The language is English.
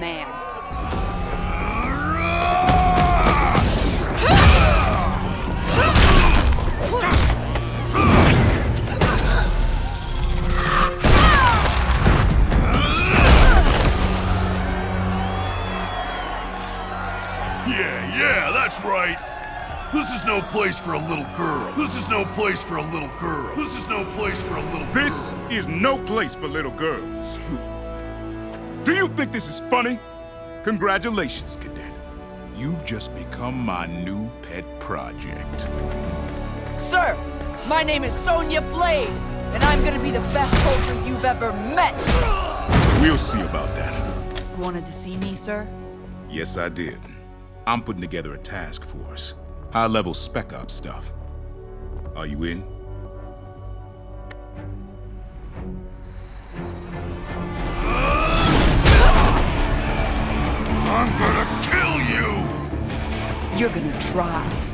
man. Yeah, yeah, that's right. This is no place for a little girl. This is no place for a little girl. This is no place for a little girl. This is no place for little girls. Do you think this is funny? Congratulations, Cadet. You've just become my new pet project. Sir, my name is Sonya Blade, and I'm gonna be the best soldier you've ever met. We'll see about that. You wanted to see me, sir? Yes, I did. I'm putting together a task force. High-level spec ops stuff. Are you in? You're gonna try.